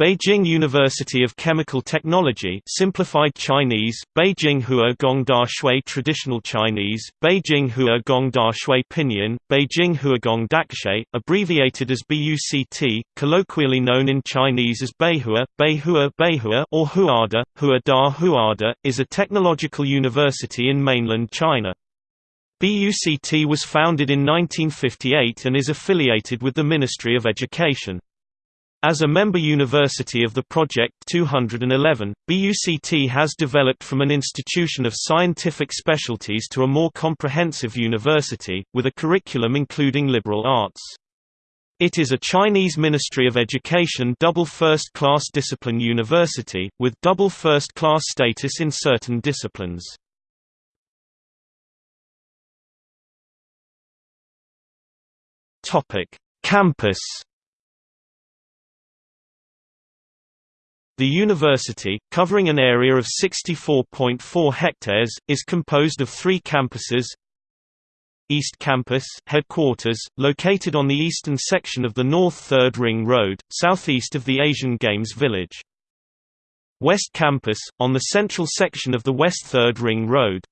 Beijing University of Chemical Technology simplified Chinese, Beijing Hua Gongda Shui Traditional Chinese, Beijing Hua Gongda Shui Pinyin, Beijing Hua Gong Daxue, abbreviated as BUCT, colloquially known in Chinese as Beihua, Beihua, Beihua or Huada, Huada Huada, is a technological university in mainland China. BUCT was founded in 1958 and is affiliated with the Ministry of Education. As a member university of the Project 211, BUCT has developed from an institution of scientific specialties to a more comprehensive university, with a curriculum including liberal arts. It is a Chinese Ministry of Education double first-class discipline university, with double first-class status in certain disciplines. Campus The university, covering an area of 64.4 hectares, is composed of three campuses East Campus headquarters, located on the eastern section of the North Third Ring Road, southeast of the Asian Games Village. West Campus, on the central section of the West Third Ring Road.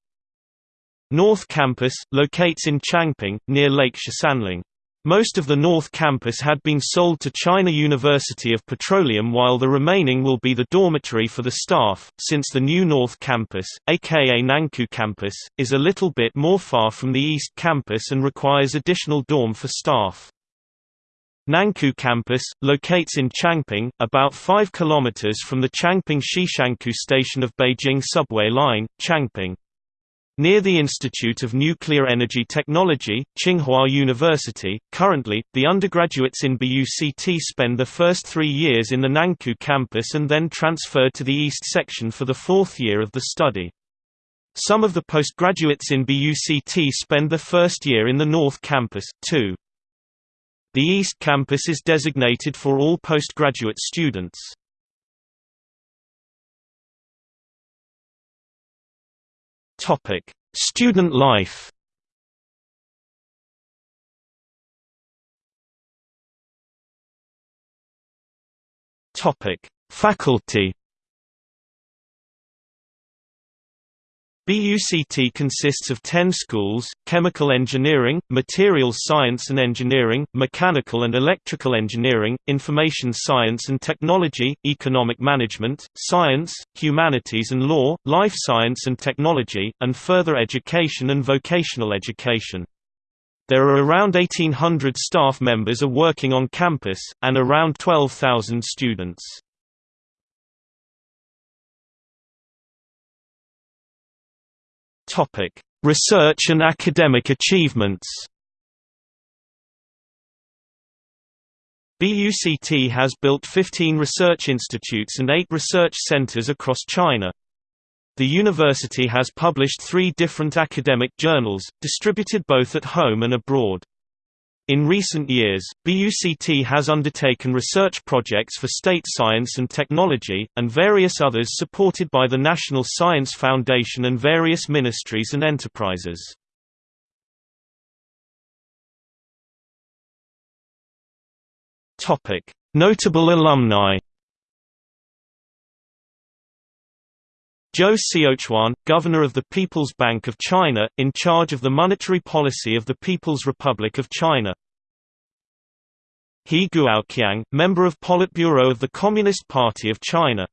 North Campus, locates in Changping, near Lake Shisanling. Most of the North Campus had been sold to China University of Petroleum while the remaining will be the dormitory for the staff, since the new North Campus, aka Nankou Campus, is a little bit more far from the East Campus and requires additional dorm for staff. Nankou Campus, locates in Changping, about 5 km from the Changping Xishankou station of Beijing Subway Line, Changping. Near the Institute of Nuclear Energy Technology, Tsinghua University, currently, the undergraduates in BUCT spend the first three years in the Nankou campus and then transfer to the East section for the fourth year of the study. Some of the postgraduates in BUCT spend the first year in the North campus, too. The East campus is designated for all postgraduate students. Topic: Student life. Topic: Faculty. BUCT consists of 10 schools, chemical engineering, materials science and engineering, mechanical and electrical engineering, information science and technology, economic management, science, humanities and law, life science and technology, and further education and vocational education. There are around 1800 staff members are working on campus, and around 12,000 students. Topic: Research and academic achievements. BUCT has built 15 research institutes and 8 research centers across China. The university has published three different academic journals, distributed both at home and abroad. In recent years, BUCT has undertaken research projects for state science and technology, and various others supported by the National Science Foundation and various ministries and enterprises. Notable alumni Zhou Xiaochuan, Governor of the People's Bank of China, in charge of the monetary policy of the People's Republic of China. He Guoqiang, member of Politburo of the Communist Party of China.